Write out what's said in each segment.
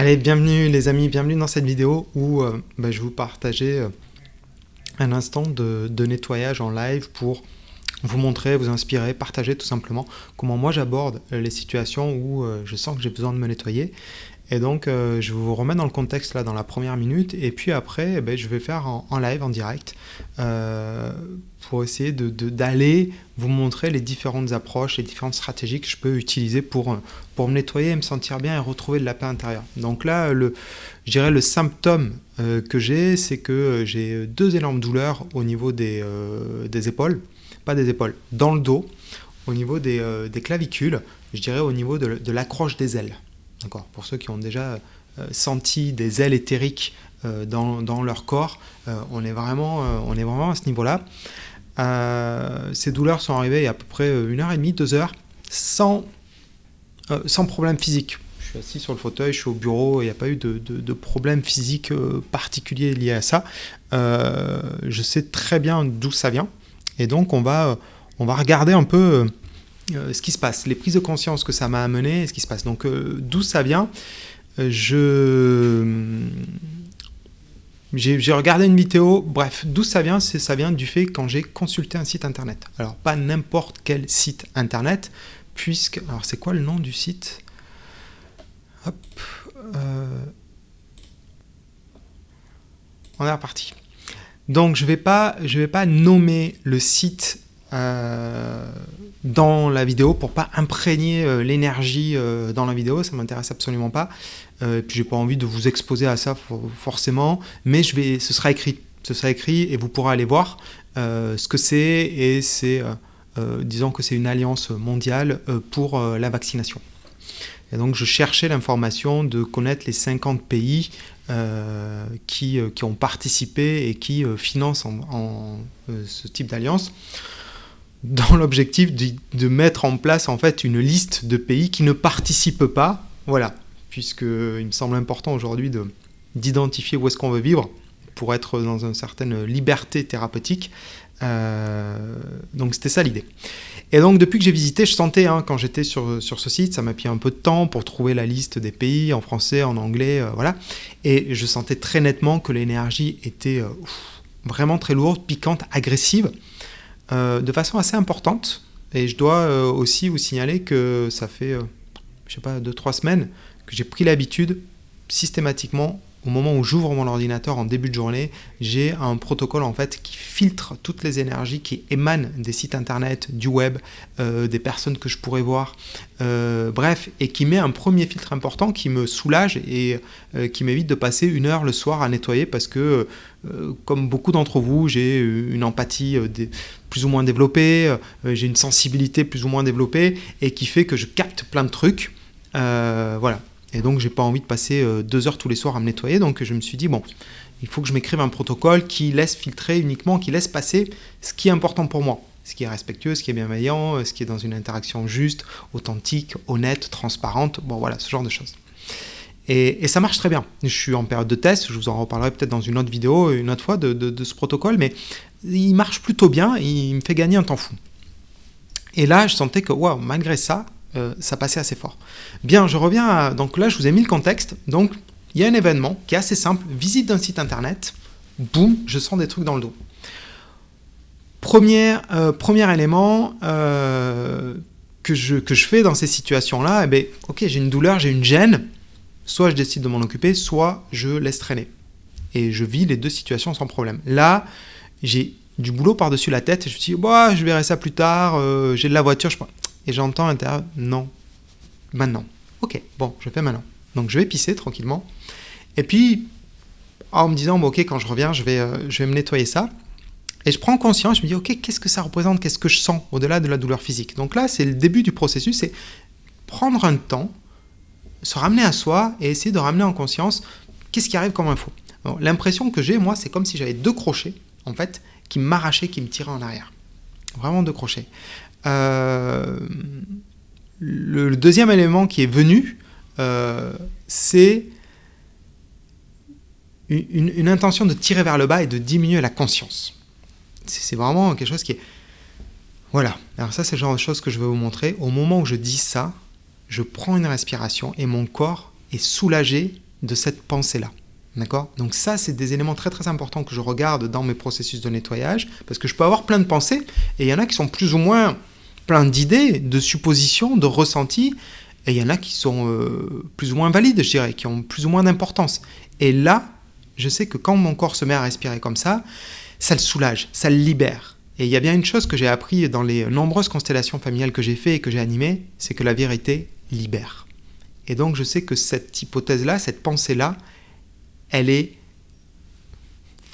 Allez, bienvenue les amis, bienvenue dans cette vidéo où euh, bah, je vais vous partager euh, un instant de, nettoyage en live pour vous montrer, vous inspirer, partager tout simplement comment moi j'aborde euh, les situations où je sens que j'ai besoin de me nettoyer et donc, euh, je vous remets dans le contexte là dans la première minute, et puis après, eh ben, je vais faire en, live, en direct, euh, pour essayer d'aller de, vous montrer les différentes approches, les différentes stratégies que je peux utiliser pour, pour me nettoyer et me sentir bien et retrouver de la paix intérieure. Donc là, le, je dirais le symptôme euh, que j'ai, c'est que j'ai deux énormes douleurs au niveau des, des épaules, pas des épaules, dans le dos, au niveau des, des clavicules, je dirais au niveau de, de l'accroche des ailes. Pour ceux qui ont déjà euh, senti des ailes éthériques euh, dans, leur corps, euh, on, est vraiment, on est vraiment à ce niveau-là. ces douleurs sont arrivées il y a à peu près une heure et demie, deux heures, sans, sans problème physique. Je suis assis sur le fauteuil, je suis au bureau, il n'y a pas eu de, problème physique particulier lié à ça. je sais très bien d'où ça vient. Et donc on va, on va regarder un peu ce qui se passe, les prises de conscience que ça m'a amené, ce qui se passe. Donc euh, d'où ça vient euh, Je j'ai regardé une vidéo, bref, d'où ça vient ça vient du fait quand j'ai consulté un site internet. Alors pas n'importe quel site internet, puisque alors c'est quoi le nom du site? Hop, on est reparti. Donc je vais pas, vais pas nommer le site dans la vidéo pour pas imprégner euh, l'énergie euh, dans la vidéo, ça m'intéresse absolument pas. Euh, et puis j'ai pas envie de vous exposer à ça forcément, mais je vais, ce sera écrit, ce sera écrit et vous pourrez aller voir ce que c'est. Et c'est, disons que c'est une alliance mondiale pour la vaccination. Et donc je cherchais l'information de connaître les 50 pays qui, qui, ont participé et qui financent en ce type d'alliance dans l'objectif de, mettre en place en fait une liste de pays qui ne participent pas, voilà, puisque il me semble important aujourd'hui d'identifier où est-ce qu'on veut vivre pour être dans une certaine liberté thérapeutique. Euh, donc c'était ça l'idée. Et donc depuis que j'ai visité, je sentais, hein, quand j'étais sur, sur ce site, ça m'a pris un peu de temps pour trouver la liste des pays en français, en anglais, euh, voilà. Et je sentais très nettement que l'énergie était euh, vraiment très lourde, piquante, agressive. Euh, de façon assez importante. Et je dois euh, aussi vous signaler que ça fait, euh, je sais pas, 2-3 semaines que j'ai pris l'habitude systématiquement au moment où j'ouvre mon ordinateur en début de journée, j'ai un protocole en fait qui filtre toutes les énergies qui émanent des sites internet, du web, euh, des personnes que je pourrais voir, euh, bref, et qui met un premier filtre important qui me soulage et euh, qui m'évite de passer une heure le soir à nettoyer parce que, comme beaucoup d'entre vous, j'ai une empathie plus ou moins développée, j'ai une sensibilité plus ou moins développée et qui fait que je capte plein de trucs. voilà, et donc, j'ai pas envie de passer euh, deux heures tous les soirs à me nettoyer. Donc, je me suis dit, bon, il faut que je m'écrive un protocole qui laisse filtrer uniquement, qui laisse passer ce qui est important pour moi. Ce qui est respectueux, ce qui est bienveillant, euh, ce qui est dans une interaction juste, authentique, honnête, transparente. Bon, voilà, ce genre de choses. Et, ça marche très bien. Je suis en période de test, je vous en reparlerai peut-être dans une autre vidéo, une autre fois, de, ce protocole, mais il marche plutôt bien, il me fait gagner un temps fou. Et là, je sentais que, waouh, malgré ça, euh, ça passait assez fort. Bien, je reviens à... Donc là, je vous ai mis le contexte. Donc, il y a un événement qui est assez simple. Visite d'un site internet. Boum, je sens des trucs dans le dos. Premier, euh, premier élément euh, que, je, que je fais dans ces situations-là, eh bien, ok, j'ai une douleur, j'ai une gêne. Soit je décide de m'en occuper, soit je laisse traîner. Et je vis les deux situations sans problème. Là, j'ai du boulot par-dessus la tête je me dis, bah, je verrai ça plus tard, j'ai de la voiture, je et j'entends à l'intérieur non, maintenant. Ok, bon, je fais maintenant. Donc je vais pisser tranquillement. Et puis, en me disant, bon, ok, quand je reviens, je vais, euh, je vais me nettoyer ça. Et je prends conscience, je me dis, ok, qu'est-ce que ça représente, qu'est-ce que je sens au-delà de la douleur physique? Donc là, c'est le début du processus, c'est prendre un temps, se ramener à soi et essayer de ramener en conscience qu'est-ce qui arrive comme info. L'impression que j'ai, moi, c'est comme si j'avais deux crochets, en fait, qui m'arrachaient, qui me tiraient en arrière. Vraiment deux crochets. Euh, le, deuxième élément qui est venu, euh, c'est une, intention de tirer vers le bas et de diminuer la conscience. C'est vraiment quelque chose qui est... Voilà, alors ça c'est le genre de choses que je vais vous montrer. Au moment où je dis ça, je prends une respiration et mon corps est soulagé de cette pensée-là. D'accord? Donc ça, c'est des éléments très très importants que je regarde dans mes processus de nettoyage, parce que je peux avoir plein de pensées, et il y en a qui sont plus ou moins plein d'idées, de suppositions, de ressentis, et il y en a qui sont euh, plus ou moins valides, je dirais, qui ont plus ou moins d'importance. Et là, je sais que quand mon corps se met à respirer comme ça, ça le soulage, ça le libère. Et il y a bien une chose que j'ai appris dans les nombreuses constellations familiales que j'ai fait et que j'ai animées, c'est que la vérité libère. Et donc je sais que cette hypothèse-là, cette pensée-là, elle est,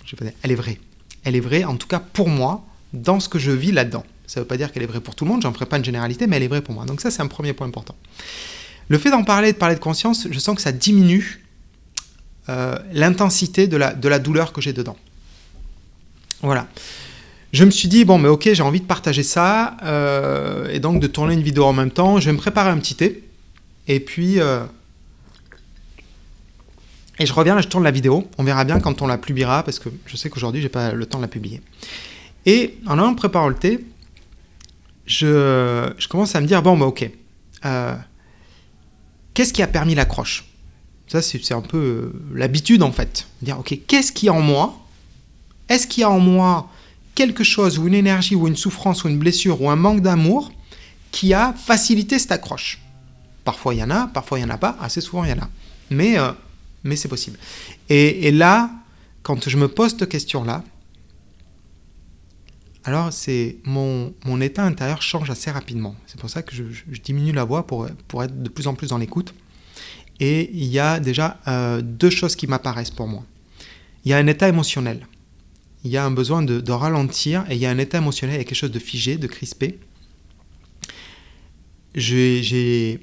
je elle est vraie. Elle est vraie, en tout cas pour moi, dans ce que je vis là-dedans. Ça ne veut pas dire qu'elle est vraie pour tout le monde, j'en ferai pas une généralité, mais elle est vraie pour moi. Donc ça, c'est un premier point important. Le fait d'en parler, de parler de conscience, je sens que ça diminue euh, l'intensité de la, de la douleur que j'ai dedans. Voilà. Je me suis dit, bon, mais ok, j'ai envie de partager ça, euh, et donc de tourner une vidéo en même temps. Je vais me préparer un petit thé, et puis... Euh, et je reviens, là, je tourne la vidéo. On verra bien quand on la publiera, parce que je sais qu'aujourd'hui, j'ai pas le temps de la publier. Et en allant préparer le thé, je, commence à me dire, bon, bah ok, euh, qu'est-ce qui a permis l'accroche? Ça, c'est un peu euh, l'habitude, en fait. Dire, ok, qu'est-ce qui est en moi? Est-ce qu'il y a en moi quelque chose, ou une énergie, ou une souffrance, ou une blessure, ou un manque d'amour qui a facilité cette accroche? Parfois, il y en a, parfois, il n'y en a pas. Assez souvent, il y en a. Mais, euh, mais c'est possible. Et, et là, quand je me pose cette question-là, alors c'est mon, mon, état intérieur change assez rapidement. C'est pour ça que je, diminue la voix pour, pour être de plus en plus dans l'écoute. Et il y a déjà euh, deux choses qui m'apparaissent pour moi. Il y a un état émotionnel. Il y a un besoin de, de ralentir et il y a un état émotionnel, a quelque chose de figé, de crispé. J'ai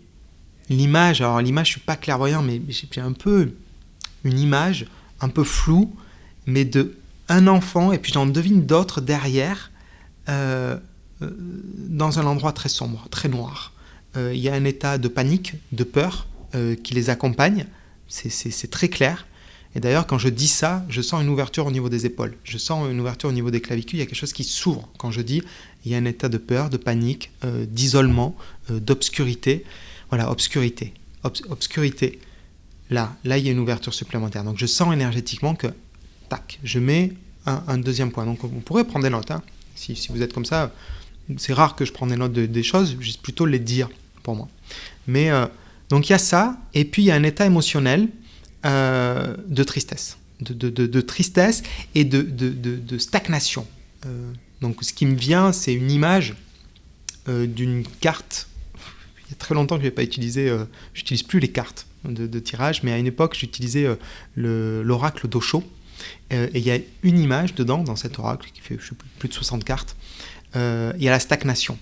l'image, alors l'image, je ne suis pas clairvoyant, mais j'ai un peu une image un peu floue, mais de un enfant, et puis j'en devine d'autres derrière, euh, euh, dans un endroit très sombre, très noir. Euh, il y a un état de panique, de peur qui les accompagne, c'est très clair. Et d'ailleurs, quand je dis ça, je sens une ouverture au niveau des épaules, je sens une ouverture au niveau des clavicules, il y a quelque chose qui s'ouvre. Quand je dis, il y a un état de peur, de panique, d'isolement, d'obscurité. Voilà, obscurité. obscurité. Là, là, il y a une ouverture supplémentaire. Donc je sens énergétiquement que, tac, je mets un, deuxième point. Donc on pourrait prendre des notes. Hein. Si, vous êtes comme ça, c'est rare que je prenne des notes des choses, juste plutôt les dire pour moi. Mais euh, donc il y a ça, et puis il y a un état émotionnel euh, de tristesse, de, tristesse et de, stagnation. Euh, donc ce qui me vient, c'est une image d'une carte. Il y a très longtemps que je n'ai pas utilisé, j'utilise plus les cartes de, tirage, mais à une époque j'utilisais l'oracle d'Osho euh, et il y a une image dedans, dans cet oracle, qui fait plus de 60 cartes. Euh, il y a la stagnation.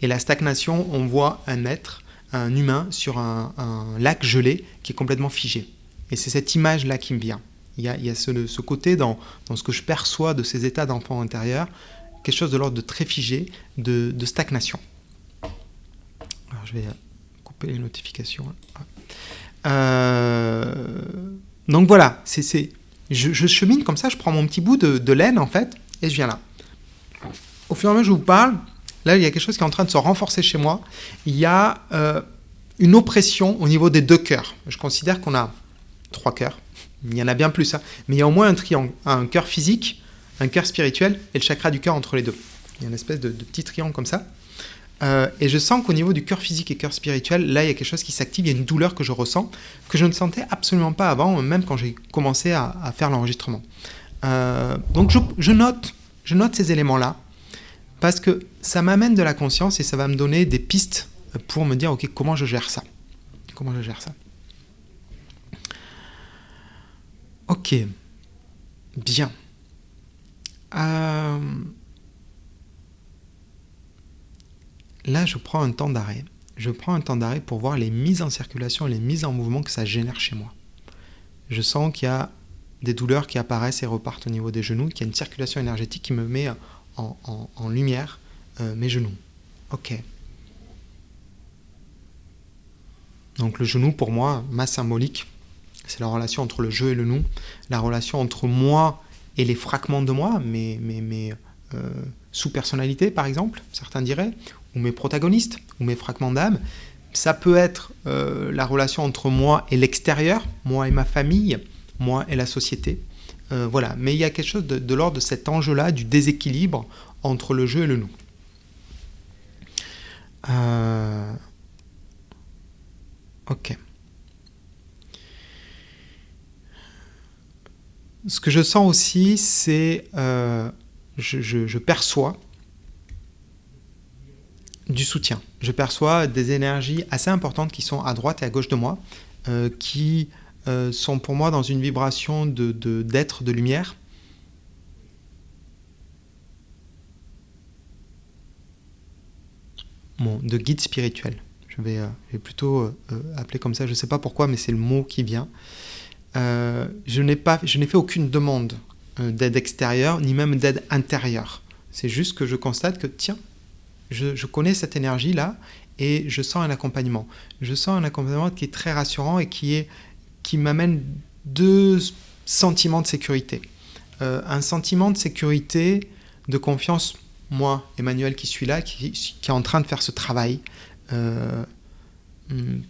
Et la stagnation, on voit un être, un humain, sur un, lac gelé qui est complètement figé. Et c'est cette image-là qui me vient. Il y a, ce, côté dans, dans, ce que je perçois de ces états d'enfant intérieur, quelque chose de l'ordre de très figé, de, de, stagnation. Alors je vais couper les notifications. Euh, donc voilà, c'est je, chemine comme ça, je prends mon petit bout de, laine en fait, et je viens là. Au fur et à mesure que je vous parle, là il y a quelque chose qui est en train de se renforcer chez moi. Il y a euh, une oppression au niveau des deux cœurs. Je considère qu'on a trois cœurs. Il y en a bien plus, hein. mais il y a au moins un triangle, un cœur physique, un cœur spirituel et le chakra du cœur entre les deux. Il y a une espèce de petit triangle comme ça. Euh, et je sens qu'au niveau du cœur physique et cœur spirituel, là, il y a quelque chose qui s'active, il y a une douleur que je ressens, que je ne sentais absolument pas avant, même quand j'ai commencé à, faire l'enregistrement. Euh, donc je, note, je note ces éléments-là, parce que ça m'amène de la conscience et ça va me donner des pistes pour me dire, ok, comment je gère ça? Comment je gère ça? Ok, bien. Euh là, je prends un temps d'arrêt. Je prends un temps d'arrêt pour voir les mises en circulation, les mises en mouvement que ça génère chez moi. Je sens qu'il y a des douleurs qui apparaissent et repartent au niveau des genoux, qu'il y a une circulation énergétique qui me met en, lumière euh, mes genoux. Ok. Donc le genou, pour moi, ma symbolique, c'est la relation entre le jeu et le nous, la relation entre moi et les fragments de moi, mes euh, sous-personnalités par exemple, certains diraient, ou mes protagonistes, ou mes fragments d'âme, ça peut être euh, la relation entre moi et l'extérieur, moi et ma famille, moi et la société. Euh, voilà, mais il y a quelque chose de, l'ordre de cet enjeu-là, du déséquilibre entre le jeu et le nous. Euh, ok. Ce que je sens aussi, c'est je perçois du soutien. Je perçois des énergies assez importantes qui sont à droite et à gauche de moi, euh, qui euh, sont pour moi dans une vibration d'être, de lumière. De guide spirituel. Je vais, euh, je vais plutôt appeler comme ça, je ne sais pas pourquoi, mais c'est le mot qui vient. Je n'ai fait aucune demande d'aide extérieure, ni même d'aide intérieure. C'est juste que je constate que, tiens, je, connais cette énergie-là et je sens un accompagnement. Je sens un accompagnement qui est très rassurant et qui, est, qui m'amène deux sentiments de sécurité. Euh, un sentiment de sécurité, de confiance, moi, Emmanuel, qui suis là, qui, est en train de faire ce travail. Euh, hmm,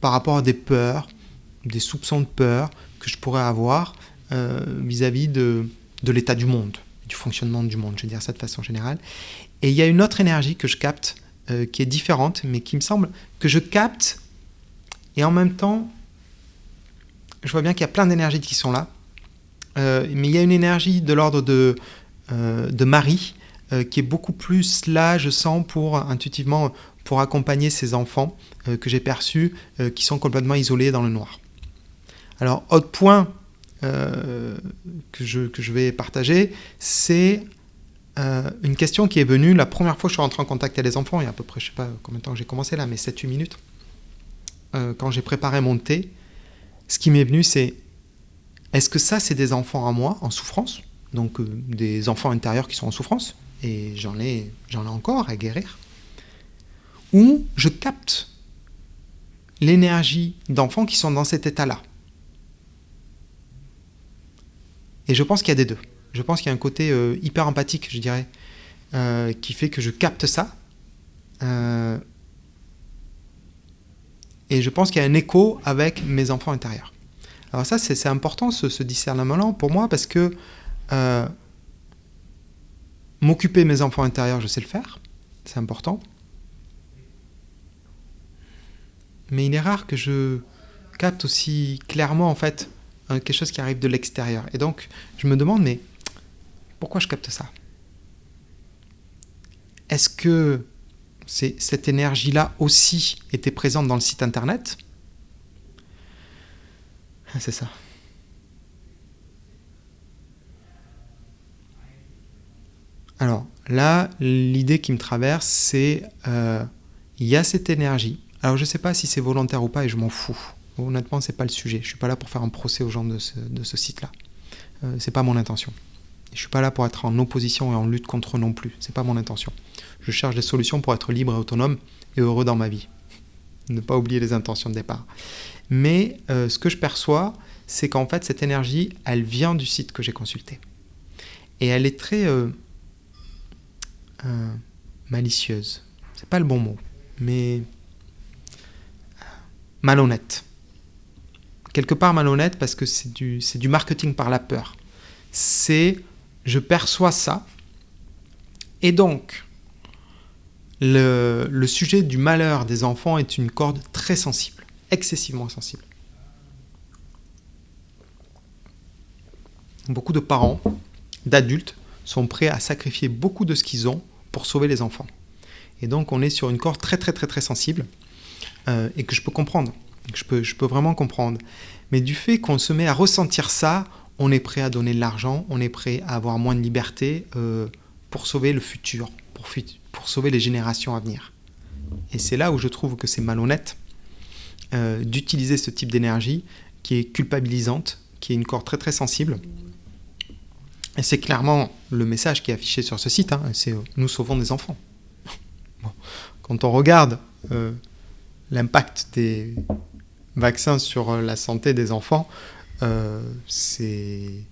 par rapport à des peurs, des soupçons de peur que je pourrais avoir euh, vis-à-vis de, de l'état du monde, du fonctionnement du monde, je veux dire ça de façon générale. Et il y a une autre énergie que je capte euh, qui est différente, mais qui me semble que je capte, et en même temps, je vois bien qu'il y a plein d'énergies qui sont là, euh, mais il y a une énergie de l'ordre de, euh, de Marie qui est beaucoup plus là, je sens, pour intuitivement pour accompagner ces enfants que j'ai perçus qui sont complètement isolés dans le noir. Alors, autre point euh, que, je, vais partager, c'est euh, une question qui est venue la première fois que je suis rentré en contact avec les enfants, il y a à peu près, je sais pas combien de temps j'ai commencé là, mais 7-8 minutes, euh, quand j'ai préparé mon thé, ce qui m'est venu, c'est est-ce que ça, c'est des enfants à moi en souffrance? Donc, des enfants intérieurs qui sont en souffrance, et j'en ai, j'en ai encore à guérir? Ou je capte l'énergie d'enfants qui sont dans cet état-là? Et je pense qu'il y a des deux. Je pense qu'il y a un côté euh, hyper empathique, je dirais, euh, qui fait que je capte ça. Euh, et je pense qu'il y a un écho avec mes enfants intérieurs. Alors ça, c'est important, ce, ce discernement-là, pour moi, parce que m'occuper mes enfants intérieurs, je sais le faire, c'est important. Mais il est rare que je capte aussi clairement, en fait, quelque chose qui arrive de l'extérieur. Et donc, je me demande, mais pourquoi je capte ça? Est-ce que cette énergie-là aussi était présente dans le site internet? Ah, C'est ça. Alors là, l'idée qui me traverse, c'est euh, il y a cette énergie. Alors je ne sais pas si c'est volontaire ou pas et je m'en fous. Honnêtement, c'est pas le sujet. Je suis pas là pour faire un procès aux gens de ce, site-là. Euh, c'est pas mon intention. Je suis pas là pour être en opposition et en lutte contre eux non plus. C'est pas mon intention. Je cherche des solutions pour être libre et autonome et heureux dans ma vie. Ne pas oublier les intentions de départ. Mais euh, ce que je perçois, c'est qu'en fait, cette énergie, elle vient du site que j'ai consulté. Et elle est très euh, euh, malicieuse. C'est pas le bon mot, mais euh, malhonnête. Quelque part malhonnête parce que c'est du, du marketing par la peur. C'est je perçois ça, et donc le, le sujet du malheur des enfants est une corde très sensible, excessivement sensible. Beaucoup de parents, d'adultes, sont prêts à sacrifier beaucoup de ce qu'ils ont pour sauver les enfants. Et donc on est sur une corde très très très très sensible euh, et que je peux comprendre, je peux, vraiment comprendre. Mais du fait qu'on se met à ressentir ça, on est prêt à donner de l'argent, on est prêt à avoir moins de liberté euh, pour sauver le futur, pour, sauver les générations à venir. Et c'est là où je trouve que c'est malhonnête euh, d'utiliser ce type d'énergie qui est culpabilisante, qui est une corde très très sensible. Et c'est clairement le message qui est affiché sur ce site, hein, c'est euh, nous sauvons des enfants. Quand on regarde l'impact des vaccins sur euh, la santé des enfants, euh, c'est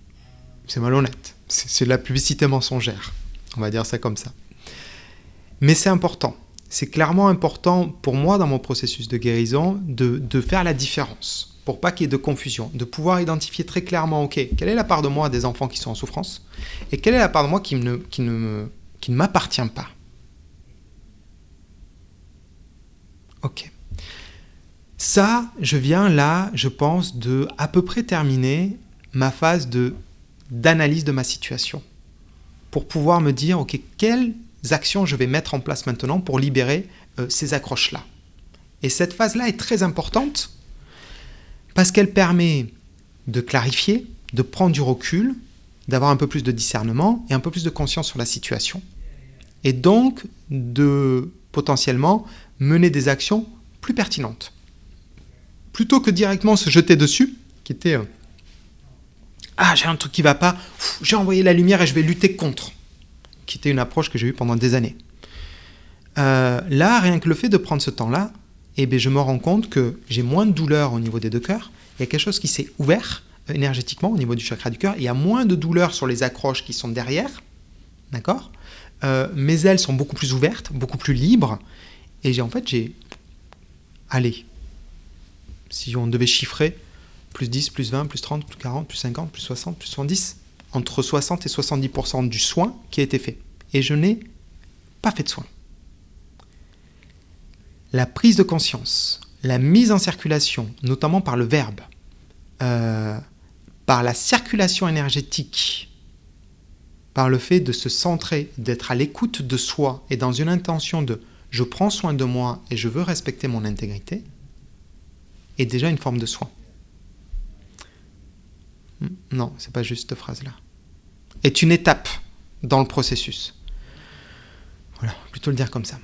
malhonnête. C'est de la publicité mensongère. On va dire ça comme ça. Mais c'est important. c'est clairement important pour moi dans mon processus de guérison de, faire la différence pour pas qu'il y ait de confusion, de pouvoir identifier très clairement, ok, quelle est la part de moi des enfants qui sont en souffrance et quelle est la part de moi qui ne m'appartient pas. Ok. Ça, je viens là, je pense, de à peu près terminer ma phase d'analyse de ma situation pour pouvoir me dire, ok, quelles actions je vais mettre en place maintenant pour libérer euh, ces accroches-là. Et cette phase-là est très importante parce qu'elle permet de clarifier, de prendre du recul, d'avoir un peu plus de discernement et un peu plus de conscience sur la situation. Et donc de potentiellement mener des actions plus pertinentes. Plutôt que directement se jeter dessus, qui était euh, Ah, j'ai un truc qui va pas, j'ai envoyé la lumière et je vais lutter contre, qui était une approche que j'ai eue pendant des années. Euh, là, rien que le fait de prendre ce temps-là, eh je me rends compte que j'ai moins de douleur au niveau des deux cœurs. Il y a quelque chose qui s'est ouvert euh, énergétiquement au niveau du chakra du cœur. Il y a moins de douleur sur les accroches qui sont derrière. D'accord? Euh, Mes ailes sont beaucoup plus ouvertes, beaucoup plus libres. Et j'ai en fait, j'ai. Allez, si on devait chiffrer, plus 10, plus 20, plus 30, plus 40, plus 50, plus 60, plus 70, entre 60 et 70% du soin qui a été fait. Et je n'ai pas fait de soin la prise de conscience, la mise en circulation, notamment par le verbe, euh, par la circulation énergétique, par le fait de se centrer, d'être à l'écoute de soi et dans une intention de je prends soin de moi et je veux respecter mon intégrité, est déjà une forme de soin. Hmm, non, c'est pas juste cette phrase-là. Est une étape dans le processus. Voilà, plutôt le dire comme ça.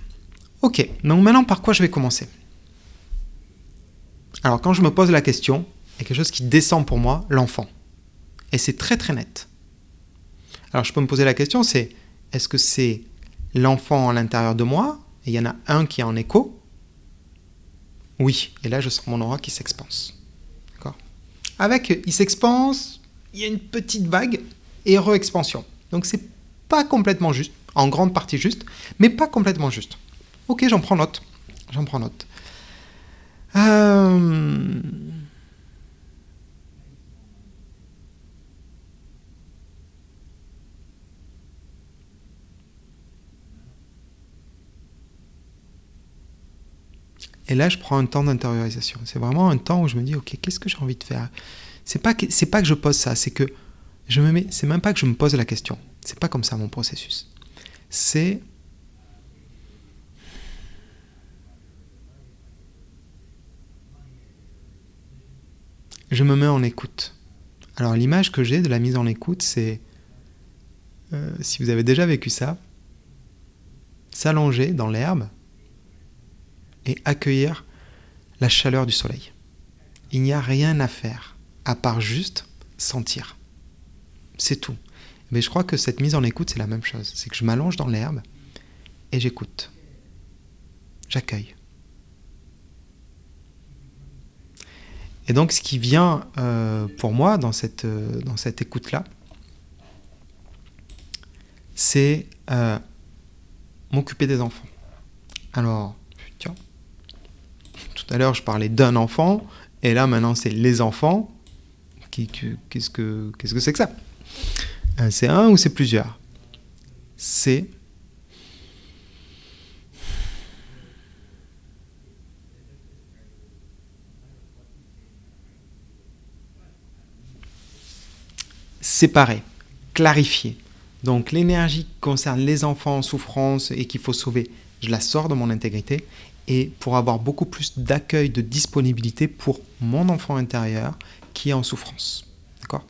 Ok, donc maintenant par quoi je vais commencer? Alors quand je me pose la question, il y a quelque chose qui descend pour moi, l'enfant. Et c'est très très net. Alors je peux me poser la question, c'est est-ce que c'est l'enfant à l'intérieur de moi? Et il y en a un qui est en écho Oui, et là je sens mon aura qui s'expanse. D'accord? Avec, il s'expanse, il y a une petite vague et re-expansion. Donc c'est pas complètement juste, en grande partie juste, mais pas complètement juste. Ok, j'en prends note. J'en prends note. Euh, et là, je prends un temps d'intériorisation. C'est vraiment un temps où je me dis, ok, qu'est-ce que j'ai envie de faire? C'est pas que c'est pas que je pose ça, c'est que je me mets. C'est même pas que je me pose la question. C'est pas comme ça mon processus. C'est je me mets en écoute. Alors l'image que j'ai de la mise en écoute, c'est, euh, si vous avez déjà vécu ça, s'allonger dans l'herbe et accueillir la chaleur du soleil. Il n'y a rien à faire à part juste sentir. C'est tout. Mais je crois que cette mise en écoute, c'est la même chose. C'est que je m'allonge dans l'herbe et j'écoute. J'accueille. Et donc, ce qui vient euh, pour moi dans cette, euh, écoute-là, c'est euh, m'occuper des enfants. Alors, tout à l'heure, je parlais d'un enfant, et là, maintenant, c'est les enfants. Qu'est-ce que c'est -ce que, que ça? C'est un ou c'est plusieurs? C'est séparer, clarifier. Donc l'énergie qui concerne les enfants en souffrance et qu'il faut sauver, je la sors de mon intégrité et pour avoir beaucoup plus d'accueil, de disponibilité pour mon enfant intérieur qui est en souffrance. D'accord?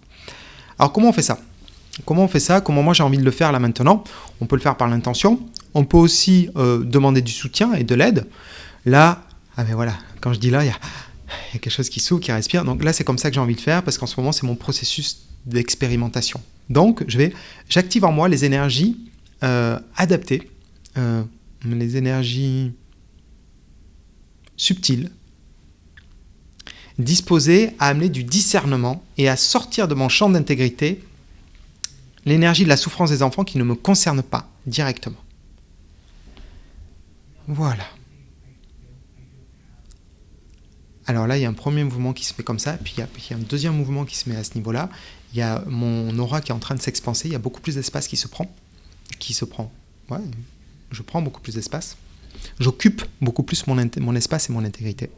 Alors comment on fait ça? Comment on fait ça? Comment moi j'ai envie de le faire là maintenant? On peut le faire par l'intention. On peut aussi euh, demander du soutien et de l'aide. Là, ah ben voilà, quand je dis là, il y a quelque chose qui s'ouvre, qui respire. Donc là, c'est comme ça que j'ai envie de faire parce qu'en ce moment, c'est mon processus d'expérimentation. Donc, je vais, j'active en moi les énergies euh, adaptées, euh, les énergies subtiles, disposées à amener du discernement et à sortir de mon champ d'intégrité l'énergie de la souffrance des enfants qui ne me concerne pas directement. Voilà. Alors là, il y a un premier mouvement qui se fait comme ça, puis il y, a, un deuxième mouvement qui se met à ce niveau-là. Il y a mon aura qui est en train de s'expanser, il y a beaucoup plus d'espace qui se prend. Qui se prend. Ouais, je prends beaucoup plus d'espace. J'occupe beaucoup plus mon, mon, espace et mon intégrité.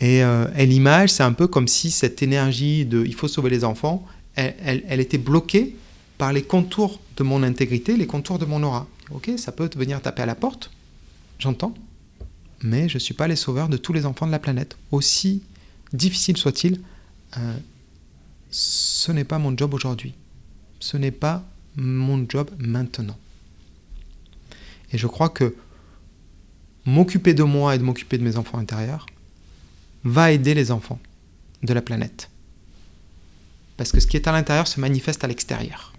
Et, euh, l'image, c'est un peu comme si cette énergie de il faut sauver les enfants, elle, elle, était bloquée par les contours de mon intégrité, les contours de mon aura. Ok, ça peut venir taper à la porte, j'entends, mais je ne suis pas les sauveurs de tous les enfants de la planète. Aussi difficile soit-il, euh, ce n'est pas mon job aujourd'hui. Ce n'est pas mon job maintenant. Et je crois que m'occuper de moi et de m'occuper de mes enfants intérieurs va aider les enfants de la planète. Parce que ce qui est à l'intérieur se manifeste à l'extérieur.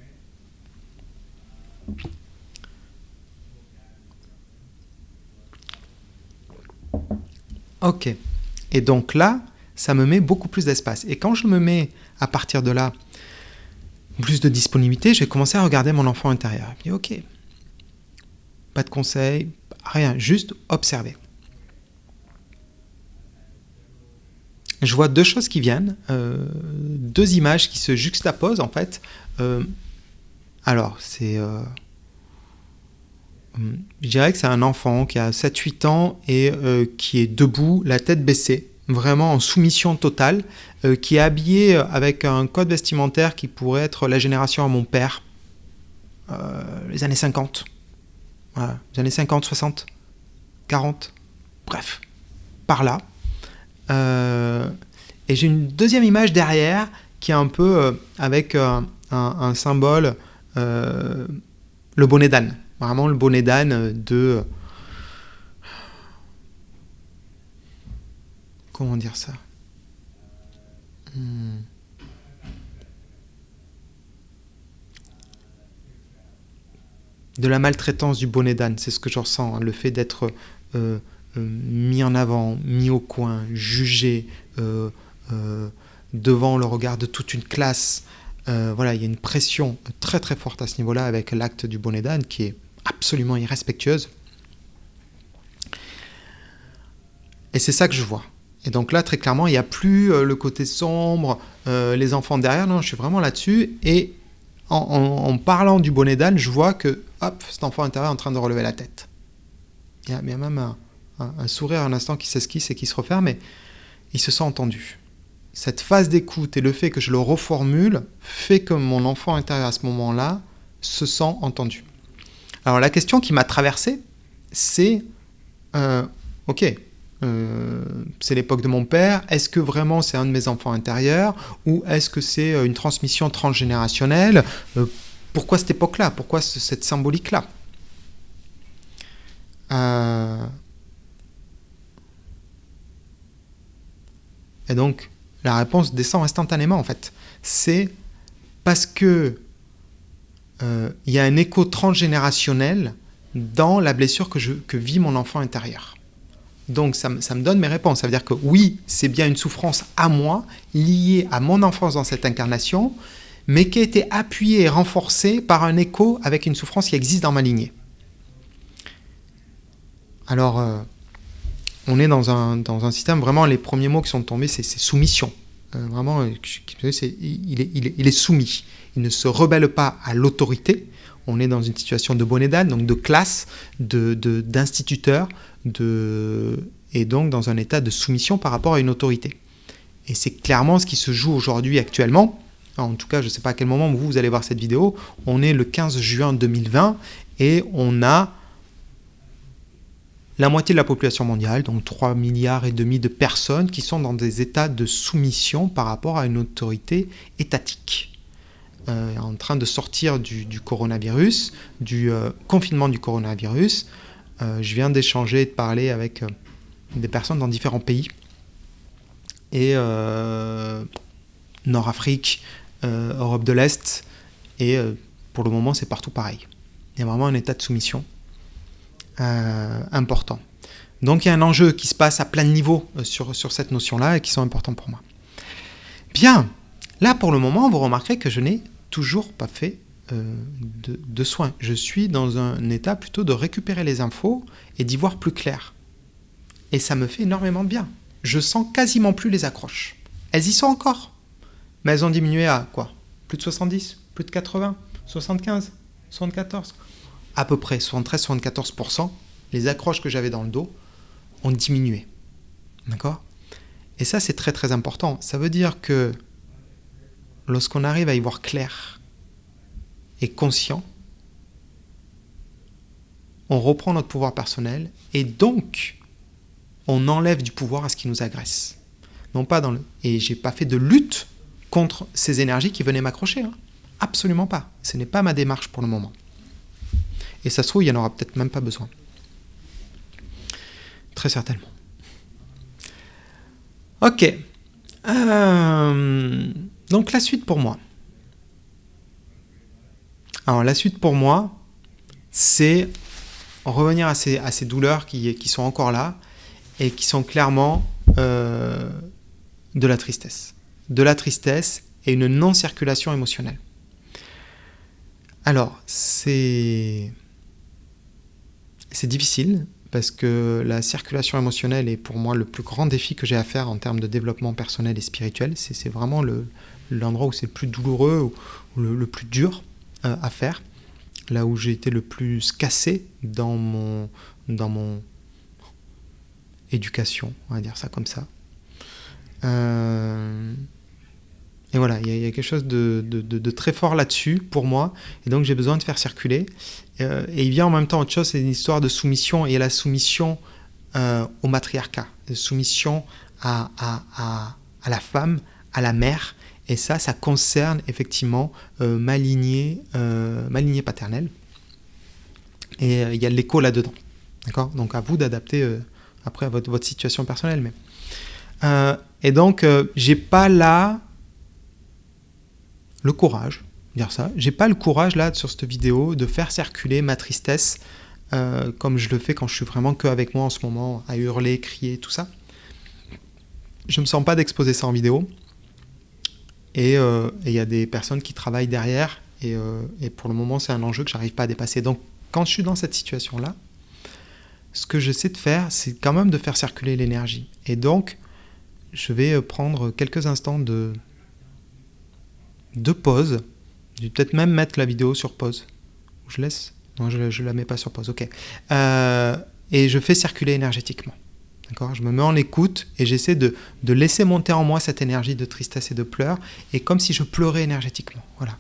Ok. Et donc là, ça me met beaucoup plus d'espace. Et quand je me mets à partir de là plus de disponibilité, je vais commencer à regarder mon enfant intérieur. Et ok. Pas de conseils, rien, juste observer. Je vois deux choses qui viennent, euh, deux images qui se juxtaposent en fait. Euh, alors, c'est euh, je dirais que c'est un enfant qui a 7-8 ans et qui est debout, la tête baissée, vraiment en soumission totale, qui est habillé avec un code vestimentaire qui pourrait être la génération à mon père, les années 50. Les années 50, 60, 40, bref, par là. et j'ai une deuxième image derrière qui est un peu avec un, un, symbole, le bonnet d'âne vraiment le bonnet d'âne de... Comment dire ça? Hmm. De la maltraitance du bonnet d'âne, c'est ce que je ressens, hein, le fait d'être euh, euh, mis en avant, mis au coin, jugé euh, devant le regard de toute une classe. voilà, il y a une pression très très forte à ce niveau-là avec l'acte du bonnet d'âne qui est absolument irrespectueuse. Et c'est ça que je vois. Et donc là, très clairement, il n'y a plus le côté sombre, les enfants derrière, non, je suis vraiment là-dessus. Et en, parlant du bonnet d'âne, je vois que, hop, cet enfant intérieur est en train de relever la tête. Il y a, même un, sourire un instant qui s'esquisse et qui se referme, mais il se sent entendu. Cette phase d'écoute et le fait que je le reformule fait que mon enfant intérieur à ce moment-là se sent entendu. Alors la question qui m'a traversé, c'est, euh, ok, euh, c'est l'époque de mon père, est-ce que vraiment c'est un de mes enfants intérieurs ou est-ce que c'est euh, une transmission transgénérationnelle? Pourquoi cette époque-là? Pourquoi cette symbolique-là? Et donc la réponse descend instantanément en fait. C'est parce que euh, il y a un écho transgénérationnel dans la blessure que vit mon enfant intérieur. Donc ça, me donne mes réponses. Ça veut dire que oui, c'est bien une souffrance à moi, liée à mon enfance dans cette incarnation, mais qui a été appuyée et renforcée par un écho avec une souffrance qui existe dans ma lignée. Alors, euh, on est dans un, dans un, système, vraiment, les premiers mots qui sont tombés, c'est soumission. Vraiment, il, est, soumis il ne se rebelle pas à l'autorité. On est dans une situation de bonnet d'âne, donc de classe, d'instituteur, et donc dans un état de soumission par rapport à une autorité. Et c'est clairement ce qui se joue aujourd'hui actuellement. En tout cas, je ne sais pas à quel moment vous, vous allez voir cette vidéo. On est le 15 juin 2020 et on a la moitié de la population mondiale, donc 3 milliards et demi de personnes qui sont dans des états de soumission par rapport à une autorité étatique. Euh, en train de sortir du, coronavirus, du euh, confinement du coronavirus. Euh, je viens d'échanger et de parler avec des personnes dans différents pays. Et Nord-Afrique, Europe de l'Est, et pour le moment c'est partout pareil. Il y a vraiment un état de soumission important. Donc il y a un enjeu qui se passe à plein de niveaux sur, sur cette notion-là et qui sont importants pour moi. Bien, là pour le moment, vous remarquerez que je n'ai toujours pas fait euh, de, de soin. Je suis dans un état plutôt de récupérer les infos et d'y voir plus clair. Et ça me fait énormément de bien. Je sens quasiment plus les accroches. Elles y sont encore. Mais elles ont diminué à quoi? Plus de 70 Plus de 80 75 74 À peu près 73-74%. Les accroches que j'avais dans le dos ont diminué. D'accord? Et ça, c'est très très important. Ça veut dire que lorsqu'on arrive à y voir clair conscient, on reprend notre pouvoir personnel et donc on enlève du pouvoir à ce qui nous agresse. Non pas dans le et j'ai pas fait de lutte contre ces énergies qui venaient m'accrocher. Hein. Absolument pas. Ce n'est pas ma démarche pour le moment. Et ça se trouve, il n'y en aura peut-être même pas besoin. Très certainement. Ok. Euh, donc la suite pour moi. Alors la suite pour moi, c'est revenir à ces, douleurs qui, sont encore là et qui sont clairement euh, de la tristesse. De la tristesse et une non-circulation émotionnelle. Alors. C'est difficile parce que la circulation émotionnelle est pour moi le plus grand défi que j'ai à faire en termes de développement personnel et spirituel. C'est vraiment l'endroit où c'est le plus douloureux ou le, plus dur euh, à faire. Là où j'ai été le plus cassé dans mon, dans mon éducation, on va dire ça comme ça. Euh, et voilà, il y, a quelque chose de, de, très fort là-dessus pour moi, et donc j'ai besoin de faire circuler. Euh, et il vient en même temps autre chose, c'est une histoire de soumission, et la soumission au matriarcat, de soumission à, à, à, la femme, à la mère, et ça, ça concerne effectivement euh, ma, lignée, ma lignée paternelle. Et il y a l'écho là-dedans. D'accord? Donc à vous d'adapter après votre, votre situation personnelle. Mais... et donc, j'ai pas là le courage, dire ça. J'ai pas le courage là sur cette vidéo de faire circuler ma tristesse euh, comme je le fais quand je suis vraiment que avec moi en ce moment, à hurler, crier, tout ça. Je me sens pas d'exposer ça en vidéo. Et euh, il y a des personnes qui travaillent derrière. Et, euh, et pour le moment, c'est un enjeu que j'arrive pas à dépasser. Donc, quand je suis dans cette situation-là, ce que j'essaie de faire, c'est quand même de faire circuler l'énergie. Et donc, je vais prendre quelques instants de, de pause. Je vais peut-être même mettre la vidéo sur pause. Je laisse Non, je ne la mets pas sur pause. Ok. Euh, et je fais circuler énergétiquement. Je me mets en écoute et j'essaie de, de laisser monter en moi cette énergie de tristesse et de pleurs. Et comme si je pleurais énergétiquement. Voilà.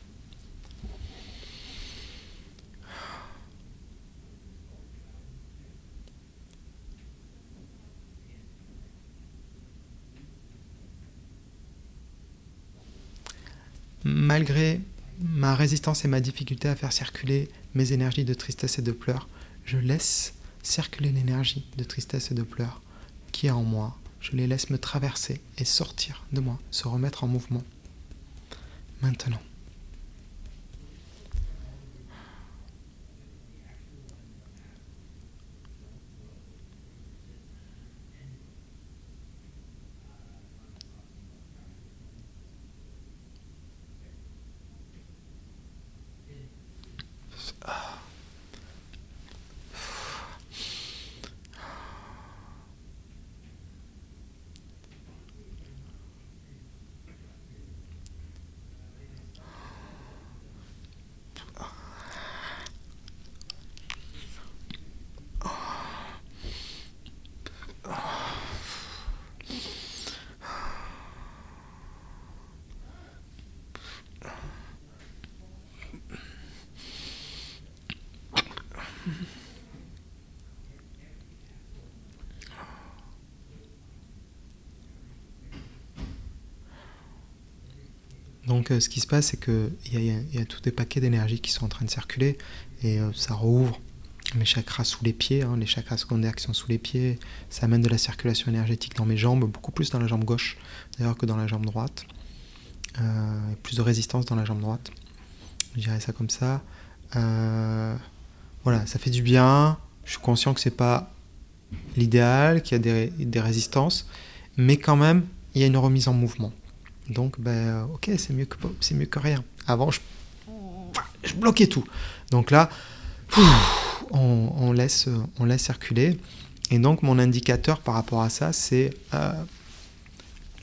malgré ma résistance et ma difficulté à faire circuler mes énergies de tristesse et de pleurs, je laisse circuler l'énergie de tristesse et de pleurs qui est en moi. Je les laisse me traverser et sortir de moi, se remettre en mouvement. Maintenant. Donc euh, ce qui se passe, c'est qu'il y, y, a tous des paquets d'énergie qui sont en train de circuler et euh, ça rouvre mes chakras sous les pieds, hein, les chakras secondaires qui sont sous les pieds. Ça amène de la circulation énergétique dans mes jambes, beaucoup plus dans la jambe gauche d'ailleurs que dans la jambe droite. Euh, plus de résistance dans la jambe droite. Je dirais ça comme ça. voilà, ça fait du bien. Je suis conscient que c'est pas l'idéal, qu'il y a des résistances, mais quand même, il y a une remise en mouvement. Donc, ben, ok, c'est mieux, que, mieux que rien. Avant, je, je bloquais tout. Donc là, on, laisse, on laisse circuler. Et donc mon indicateur par rapport à ça, c'est euh,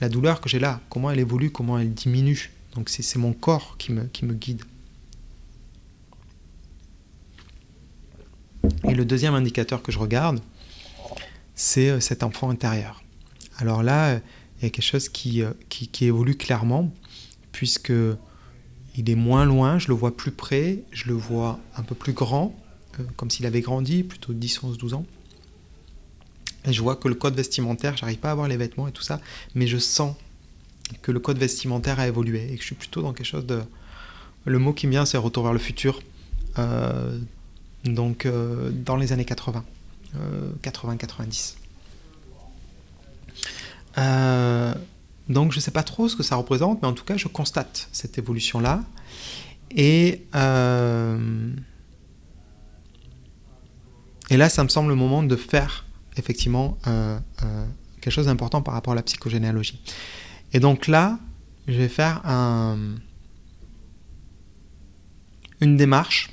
la douleur que j'ai là, comment elle évolue, comment elle diminue. Donc c'est mon corps qui me, qui me guide. Et le deuxième indicateur que je regarde, c'est euh, cet enfant intérieur. Alors là, il y a quelque chose qui, euh, qui, qui évolue clairement, puisque il est moins loin, je le vois plus près, je le vois un peu plus grand, euh, comme s'il avait grandi, plutôt 10, 11, 12 ans. Et je vois que le code vestimentaire, j'arrive pas à voir les vêtements et tout ça, mais je sens que le code vestimentaire a évolué et que je suis plutôt dans quelque chose de... Le mot qui me vient, c'est retour vers le futur. Euh, donc dans les années 80, 80-90. Donc je ne sais pas trop ce que ça représente, mais en tout cas je constate cette évolution-là. Et et là, ça me semble le moment de faire effectivement euh, euh, quelque chose d'important par rapport à la psychogénéalogie. Et donc là, je vais faire une démarche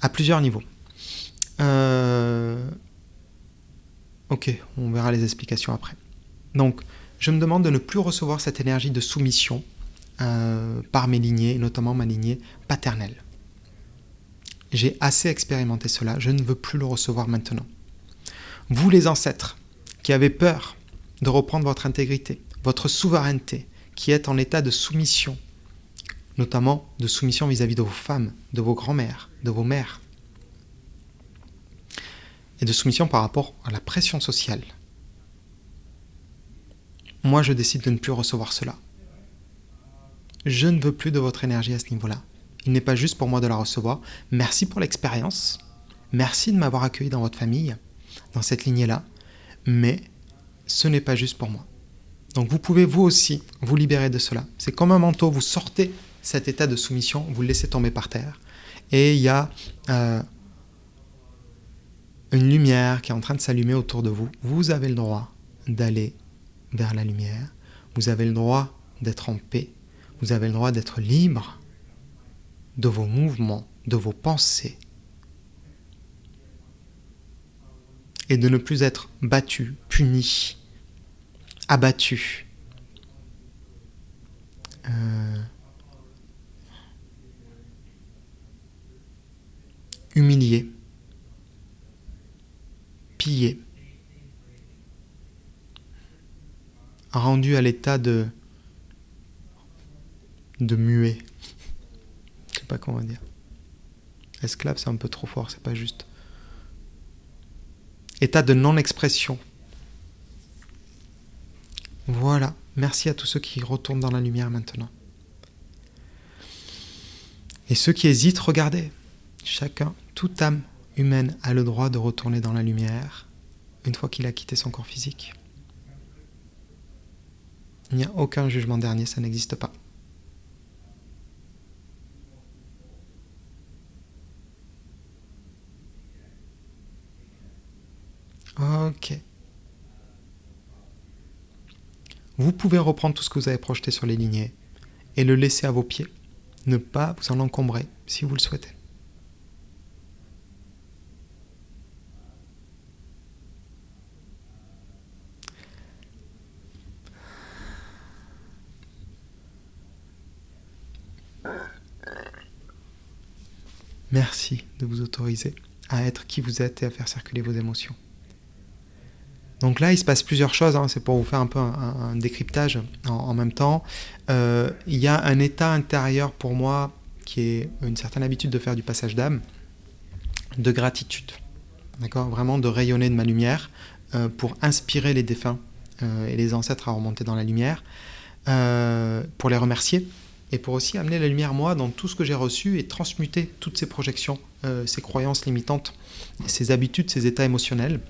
à plusieurs niveaux. Euh, ok, on verra les explications après. Donc, je me demande de ne plus recevoir cette énergie de soumission par mes lignées, notamment ma lignée paternelle. J'ai assez expérimenté cela, je ne veux plus le recevoir maintenant. Vous les ancêtres, qui avez peur de reprendre votre intégrité, votre souveraineté, qui êtes en état de soumission, notamment de soumission vis-à-vis de vos femmes, de vos grands-mères, de vos mères, et de soumission par rapport à la pression sociale. Moi, je décide de ne plus recevoir cela. Je ne veux plus de votre énergie à ce niveau-là. Il n'est pas juste pour moi de la recevoir. Merci pour l'expérience. Merci de m'avoir accueilli dans votre famille, dans cette lignée-là. Mais ce n'est pas juste pour moi. Donc vous pouvez vous aussi vous libérer de cela. C'est comme un manteau, vous sortez cet état de soumission, vous le laissez tomber par terre. Et il y a euh, une lumière qui est en train de s'allumer autour de vous. Vous avez le droit d'aller vers la lumière. Vous avez le droit d'être en paix. Vous avez le droit d'être libre de vos mouvements, de vos pensées, et de ne plus être battu, puni, abattu, rendu à l'état de, de muet pas comment dire. Esclave, c'est un peu trop fort, c'est pas juste. État de non-expression. Voilà. Merci à tous ceux qui retournent dans la lumière maintenant. Et ceux qui hésitent, regardez. Chacun, toute âme humaine a le droit de retourner dans la lumière une fois qu'il a quitté son corps physique. Il n'y a aucun jugement dernier, ça n'existe pas. Ok. Vous pouvez reprendre tout ce que vous avez projeté sur les lignées et le laisser à vos pieds. Ne pas vous en encombrer si vous le souhaitez. Merci de vous autoriser à être qui vous êtes et à faire circuler vos émotions. Donc là, il se passe plusieurs choses, hein. c'est pour vous faire un peu un, décryptage en, même temps. Euh, il y a un état intérieur pour moi qui est une certaine habitude de faire du passage d'âme, de gratitude, d'accord Vraiment de rayonner de ma lumière euh, pour inspirer les défunts euh, et les ancêtres à remonter dans la lumière, pour les remercier et pour aussi amener la lumière moi dans tout ce que j'ai reçu et transmuter toutes ces projections, ces croyances limitantes, ces habitudes, ces états émotionnels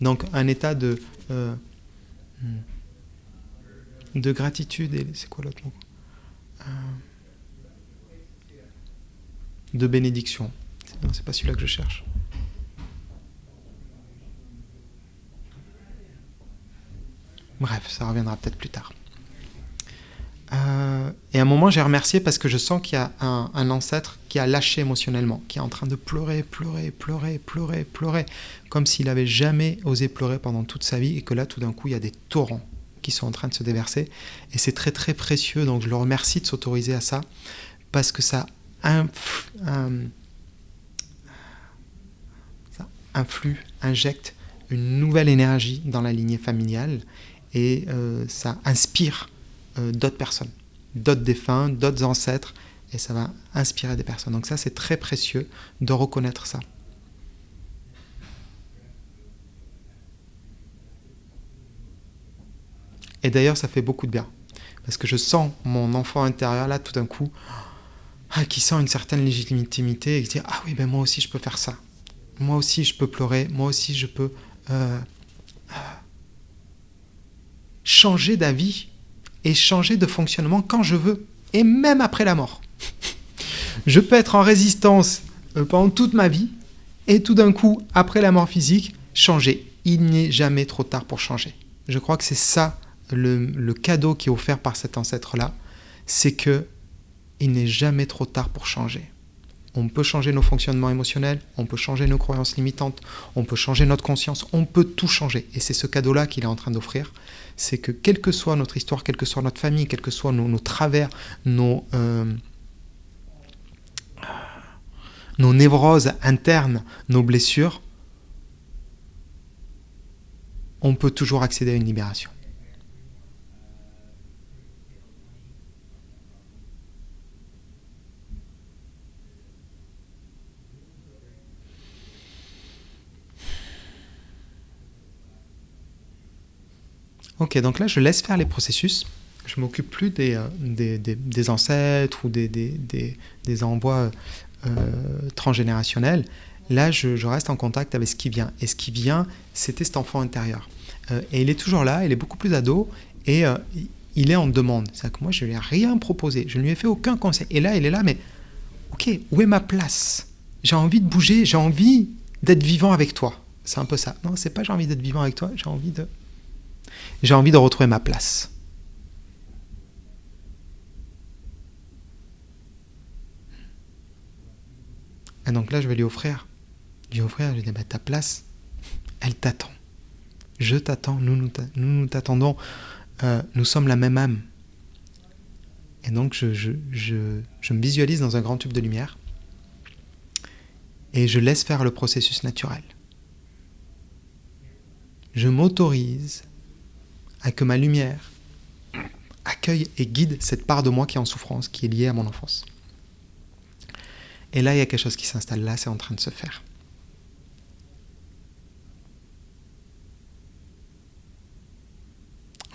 donc un état de, euh, de gratitude et c'est quoi l'autre mot? Euh, De bénédiction. C'est pas celui-là que je cherche. Bref, ça reviendra peut-être plus tard. Euh, et à un moment, j'ai remercié parce que je sens qu'il y a un, ancêtre qui a lâché émotionnellement, qui est en train de pleurer, pleurer, pleurer, pleurer, pleurer, comme s'il n'avait jamais osé pleurer pendant toute sa vie, et que là, tout d'un coup, il y a des torrents qui sont en train de se déverser. Et c'est très, très précieux, donc je le remercie de s'autoriser à ça, parce que ça, inf, ça influe, injecte une nouvelle énergie dans la lignée familiale, et euh, ça inspire d'autres personnes, d'autres défunts, d'autres ancêtres, et ça va inspirer des personnes. Donc ça, c'est très précieux de reconnaître ça. Et d'ailleurs, ça fait beaucoup de bien. Parce que je sens mon enfant intérieur là, tout d'un coup, ah, qui sent une certaine légitimité et qui dit Ah oui, ben moi aussi je peux faire ça. Moi aussi je peux pleurer. Moi aussi je peux euh, euh, changer d'avis et changer de fonctionnement quand je veux, et même après la mort. je peux être en résistance euh, pendant toute ma vie, et tout d'un coup, après la mort physique, changer. Il n'est jamais trop tard pour changer. Je crois que c'est ça le, le, cadeau qui est offert par cet ancêtre-là, c'est que il n'est jamais trop tard pour changer. On peut changer nos fonctionnements émotionnels, on peut changer nos croyances limitantes, on peut changer notre conscience, on peut tout changer. Et c'est ce cadeau-là qu'il est en train d'offrir c'est que quelle que soit notre histoire, quelle que soit notre famille, quels que soient nos, travers, euh, nos névroses internes, nos blessures, on peut toujours accéder à une libération. Ok, donc là, je laisse faire les processus. Je m'occupe plus des, euh, des, des, ancêtres ou des, des envois euh, transgénérationnels. Là, je, je, reste en contact avec ce qui vient. Et ce qui vient, c'était cet enfant intérieur. Euh, et il est toujours là, il est beaucoup plus ado, et il est en demande. C'est-à-dire que moi, je ne lui ai rien proposé, je ne lui ai fait aucun conseil. Et là, il est là, mais ok, où est ma place? J'ai envie de bouger, j'ai envie d'être vivant avec toi. C'est un peu ça. Non, c'est pas j'ai envie d'être vivant avec toi, j'ai envie de j'ai envie de retrouver ma place. Et donc là, je vais lui offrir. Je lui offrir, je lui dis, bah, ta place, elle t'attend. Je t'attends, nous nous, nous t'attendons. Euh, nous sommes la même âme. Et donc, je me visualise dans un grand tube de lumière. Et je laisse faire le processus naturel. Je m'autorise à que ma lumière accueille et guide cette part de moi qui est en souffrance, qui est liée à mon enfance. Et là, il y a quelque chose qui s'installe là, c'est en train de se faire.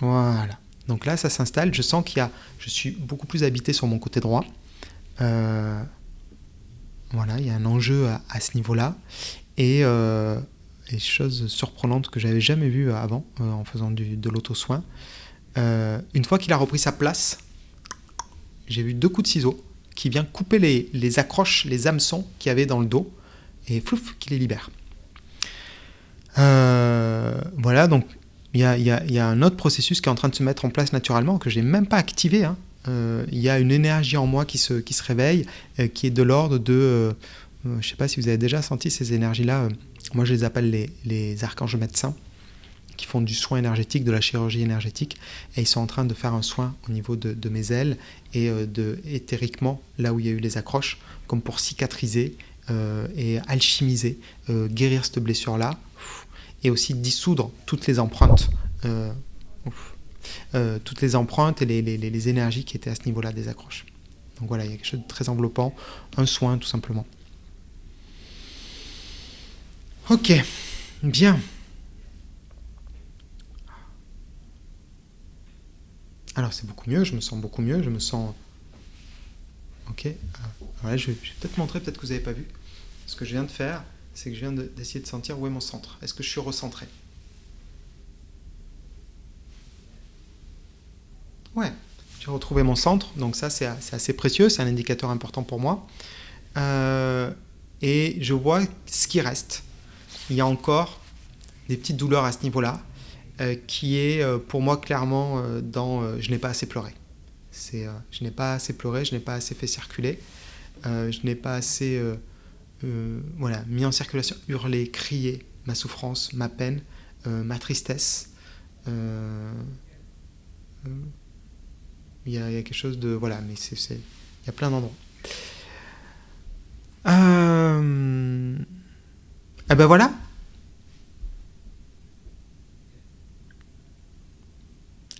Voilà. Donc là, ça s'installe. Je sens qu'il y a, je suis beaucoup plus habité sur mon côté droit. Euh, voilà, il y a un enjeu à, ce niveau-là. Et, euh, des choses surprenantes que j'avais jamais vues avant euh, en faisant de l'auto-soin. Euh, une fois qu'il a repris sa place, j'ai vu deux coups de ciseaux qui viennent couper les, les accroches, les hameçons qu'il y avait dans le dos et flouf, qui les libère. Euh, voilà, donc il y a, un autre processus qui est en train de se mettre en place naturellement que j'ai même pas activé. Hein. Euh, il y a une énergie en moi qui se, réveille, euh, qui est de l'ordre de, euh, je ne sais pas si vous avez déjà senti ces énergies-là moi, je les appelle les, archanges médecins qui font du soin énergétique, de la chirurgie énergétique, et ils sont en train de faire un soin au niveau de, mes ailes et euh, de éthériquement, là où il y a eu les accroches, comme pour cicatriser euh, et alchimiser, euh, guérir cette blessure-là, et aussi dissoudre toutes les empreintes, euh, toutes les empreintes et les énergies qui étaient à ce niveau-là des accroches. Donc voilà, il y a quelque chose de très enveloppant, un soin tout simplement. Ok, bien. Alors c'est beaucoup mieux, je me sens beaucoup mieux, je me sens... Ok, euh, je vais, peut-être montrer, peut-être que vous n'avez pas vu. Ce que je viens de faire, c'est que je viens d'essayer de, de, sentir où est mon centre. Est-ce que je suis recentré? Ouais, j'ai retrouvé mon centre, donc ça c'est assez précieux, c'est un indicateur important pour moi. Euh, et je vois ce qui reste il y a encore des petites douleurs à ce niveau-là, euh, qui est euh, pour moi clairement euh, dans je n'ai pas assez pleuré. C'est, je n'ai pas assez pleuré, je n'ai pas assez fait circuler, je n'ai pas assez voilà, mis en circulation, hurlé, crié ma souffrance, ma peine, ma tristesse. Il y, a, quelque chose de... Voilà, mais c'est... Il y a plein d'endroits. Eh ben voilà.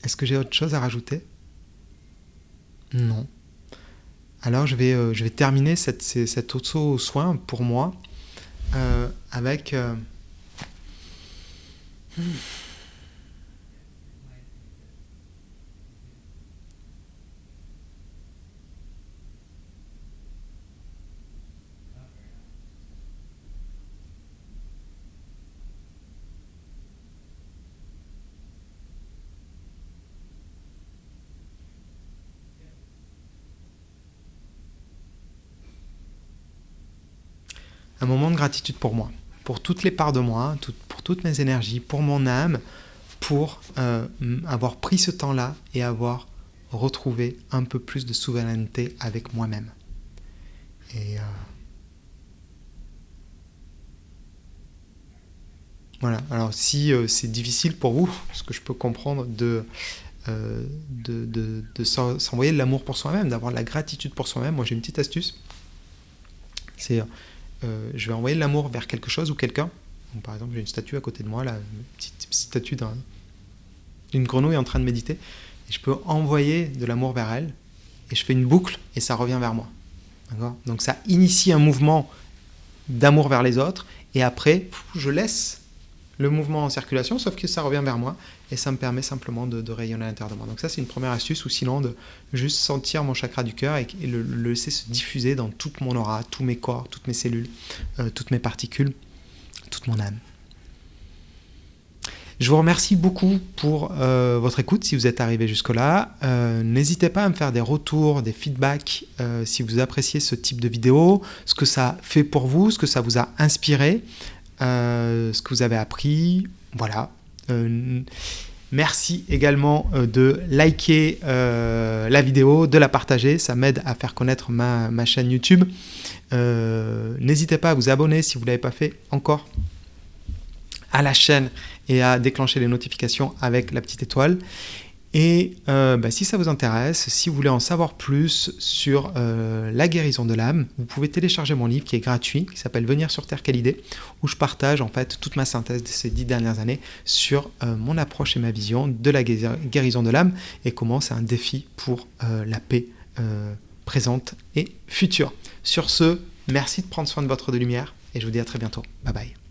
Est-ce que j'ai autre chose à rajouter? Non. Alors je vais, euh, je vais terminer cette, cet auto-soin pour moi euh, avec... Euh, un moment de gratitude pour moi, pour toutes les parts de moi, pour toutes mes énergies, pour mon âme, pour euh, avoir pris ce temps-là et avoir retrouvé un peu plus de souveraineté avec moi-même. Et euh, voilà, alors si euh, c'est difficile pour vous, ce que je peux comprendre de, de, s'envoyer de l'amour pour soi-même, d'avoir de la gratitude pour soi-même, moi j'ai une petite astuce. C'est euh, je vais envoyer l'amour vers quelque chose ou quelqu'un. Par exemple, j'ai une statue à côté de moi, là, une petite statue d'une grenouille en train de méditer. Et je peux envoyer de l'amour vers elle, et je fais une boucle, et ça revient vers moi. Donc ça initie un mouvement d'amour vers les autres, et après, je laisse le mouvement en circulation, sauf que ça revient vers moi et ça me permet simplement de, rayonner à l'intérieur de moi. Donc ça c'est une première astuce, ou sinon de juste sentir mon chakra du cœur et, le, laisser se diffuser dans toute mon aura, tous mes corps, toutes mes cellules, euh, toutes mes particules, toute mon âme. Je vous remercie beaucoup pour euh, votre écoute si vous êtes arrivé jusque-là. Euh, n'hésitez pas à me faire des retours, des feedbacks si vous appréciez ce type de vidéo, ce que ça fait pour vous, ce que ça vous a inspiré. Euh, ce que vous avez appris. Voilà. Euh, merci également euh, de liker la vidéo, de la partager, ça m'aide à faire connaître ma, ma chaîne YouTube. N'hésitez pas à vous abonner si vous ne l'avez pas fait encore à la chaîne et à déclencher les notifications avec la petite étoile. Et euh, bah, si ça vous intéresse, si vous voulez en savoir plus sur euh, la guérison de l'âme, vous pouvez télécharger mon livre qui est gratuit, qui s'appelle Venir sur Terre, quelle idée, où je partage en fait toute ma synthèse de ces dix dernières années sur euh, mon approche et ma vision de la guérison de l'âme et comment c'est un défi pour la paix présente et future. Sur ce, merci de prendre soin de votre de lumière et je vous dis à très bientôt. Bye bye.